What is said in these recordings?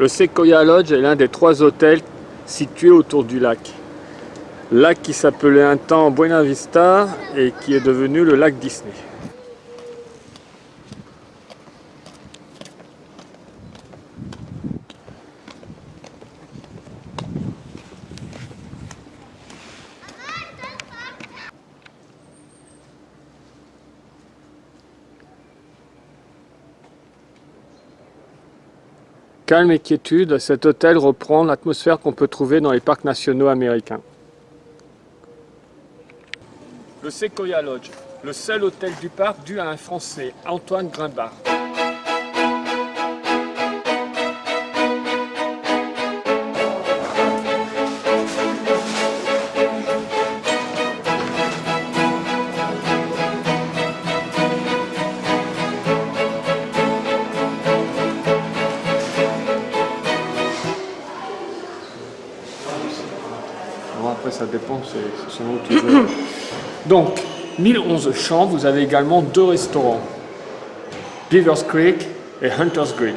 Le Sequoia Lodge est l'un des trois hôtels situés autour du lac. Lac qui s'appelait un temps Buena Vista et qui est devenu le lac Disney. Calme et quiétude, cet hôtel reprend l'atmosphère qu'on peut trouver dans les parcs nationaux américains. Le Sequoia Lodge, le seul hôtel du parc dû à un Français, Antoine Après ça dépend, c'est selon veux. Donc, 1011 chambres, vous avez également deux restaurants. Beavers Creek et Hunter's Grill.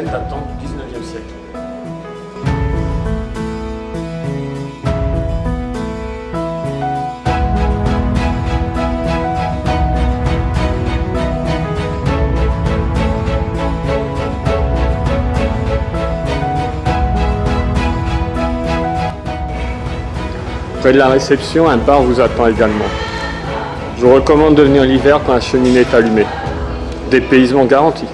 Datant du 19e siècle. Près de la réception, un bar vous attend également. Je vous recommande de venir l'hiver quand la cheminée est allumée. Dépaysement garanti.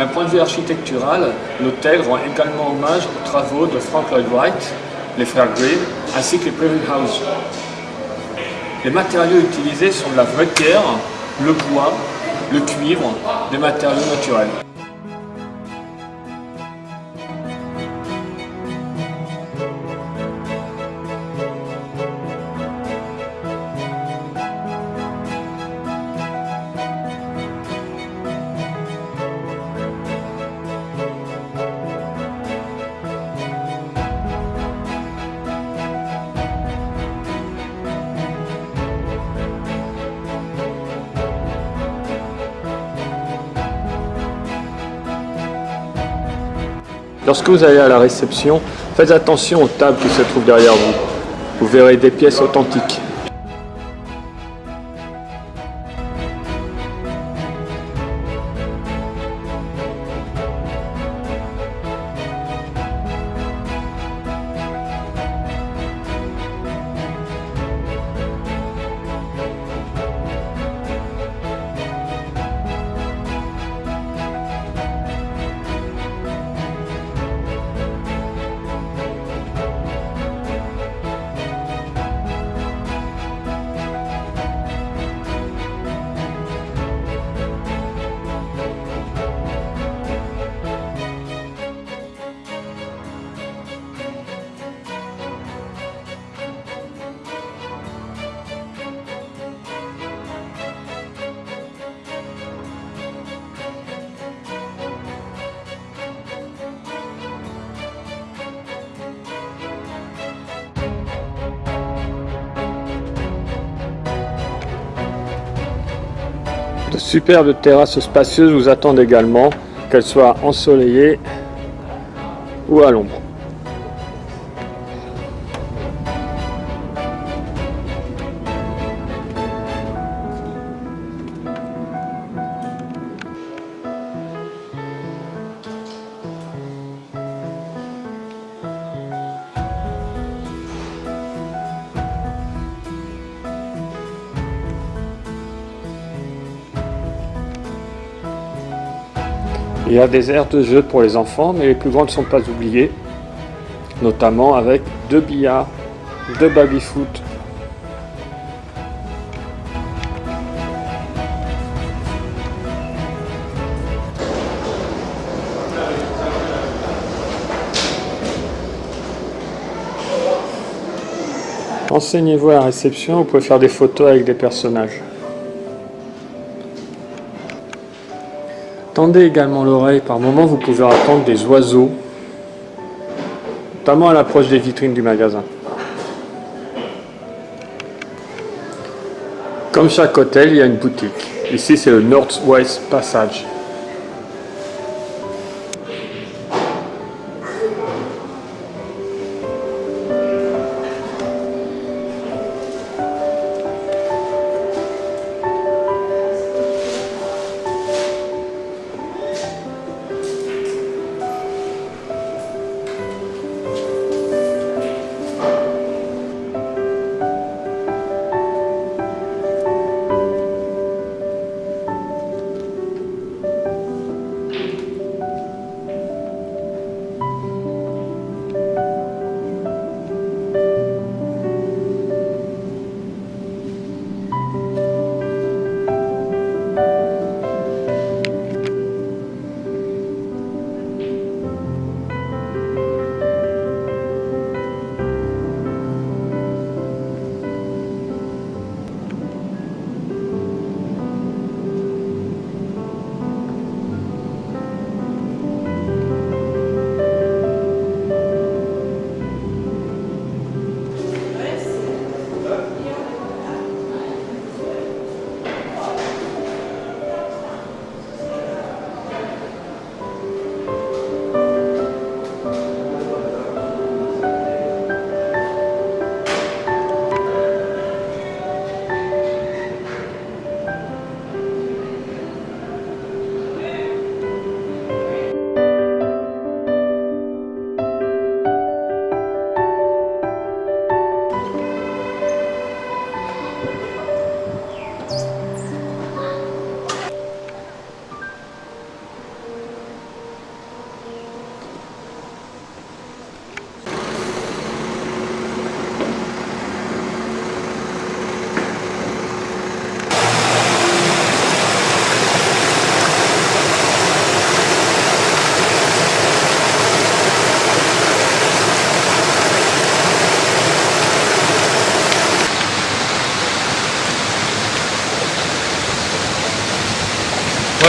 D'un point de vue architectural, l'hôtel rend également hommage aux travaux de Frank Lloyd Wright, les frères Gray, ainsi que les Prairie House. Les matériaux utilisés sont la vraie terre, le bois, le cuivre, des matériaux naturels. Lorsque vous allez à la réception, faites attention aux tables qui se trouvent derrière vous. Vous verrez des pièces authentiques. Superbes terrasses spacieuses vous attendent également, qu'elles soient ensoleillées ou à l'ombre. Il y a des aires de jeu pour les enfants, mais les plus grandes ne sont pas oubliées, notamment avec deux billards, deux baby-foot. Enseignez-vous à la réception, vous pouvez faire des photos avec des personnages. Tendez également l'oreille, par moment vous pouvez entendre des oiseaux, notamment à l'approche des vitrines du magasin. Comme chaque hôtel, il y a une boutique. Ici, c'est le Northwest Passage.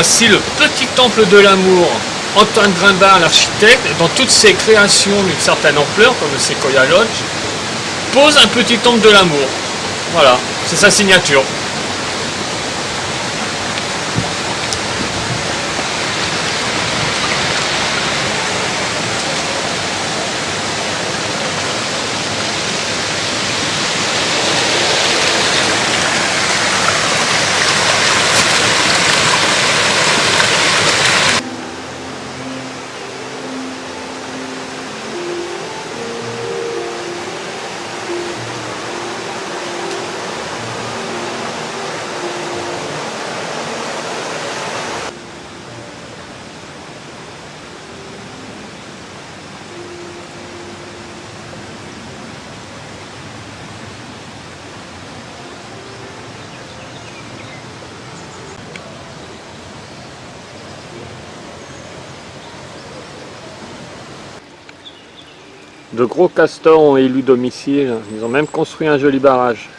Voici le petit temple de l'amour. Antoine Grimbard, l'architecte, dans toutes ses créations d'une certaine ampleur, comme le Sequoia Lodge, pose un petit temple de l'amour. Voilà, c'est sa signature. Gros castors ont élu domicile, ils ont même construit un joli barrage.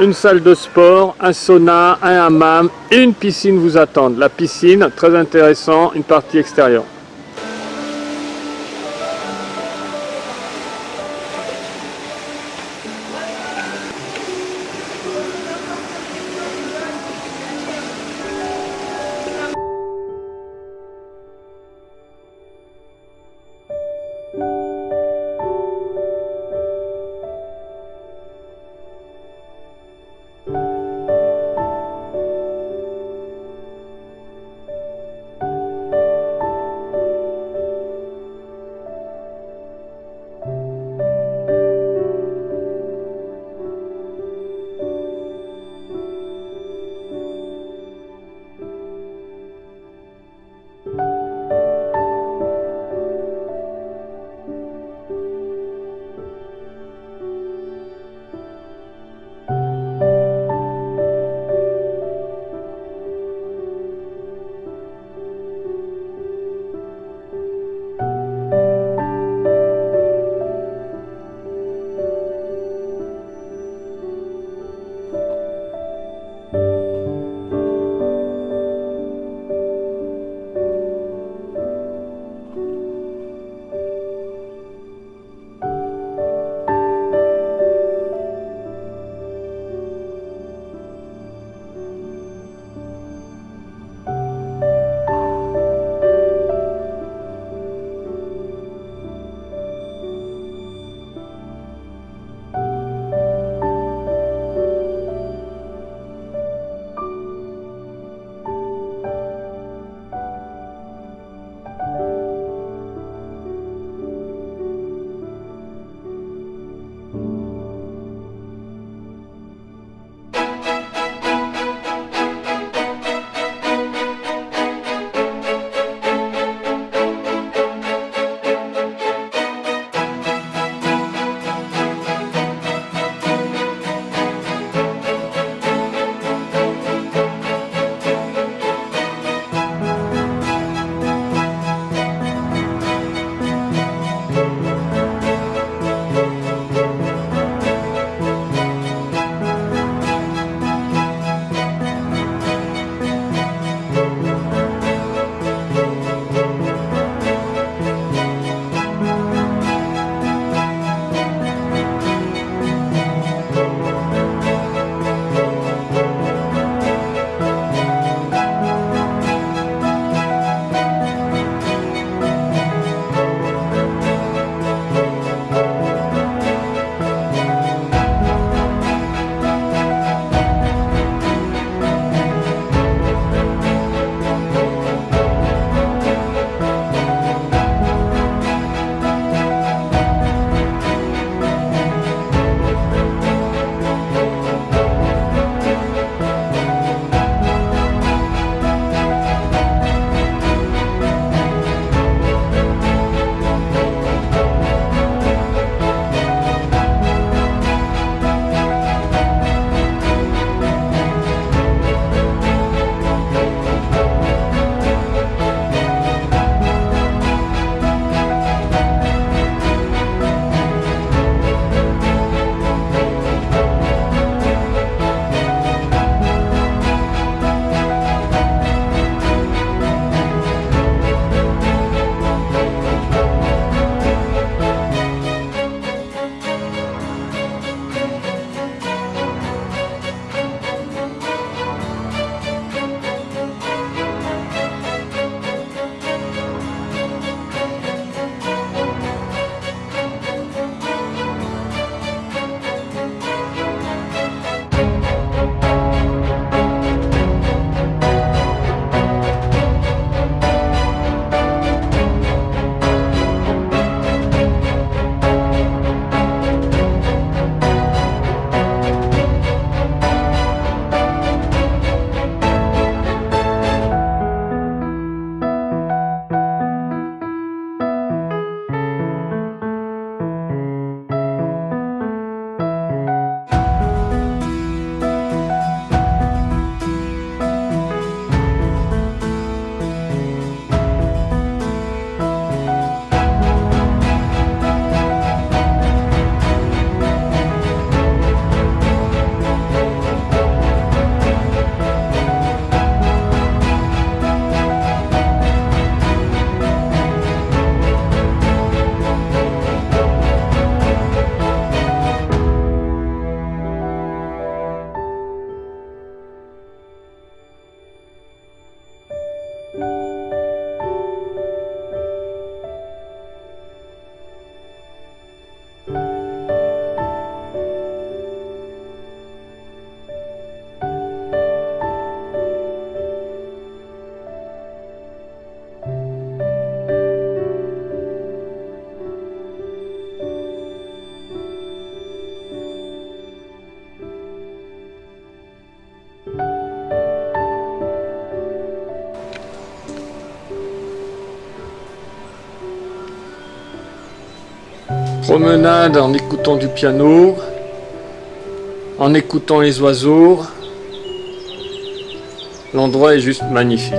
une salle de sport, un sauna, un hammam une piscine vous attendent. La piscine, très intéressant, une partie extérieure. Promenade en écoutant du piano, en écoutant les oiseaux. L'endroit est juste magnifique.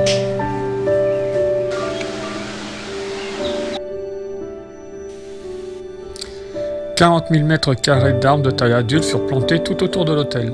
40 000 mètres carrés d'arbres de taille adulte furent plantés tout autour de l'hôtel.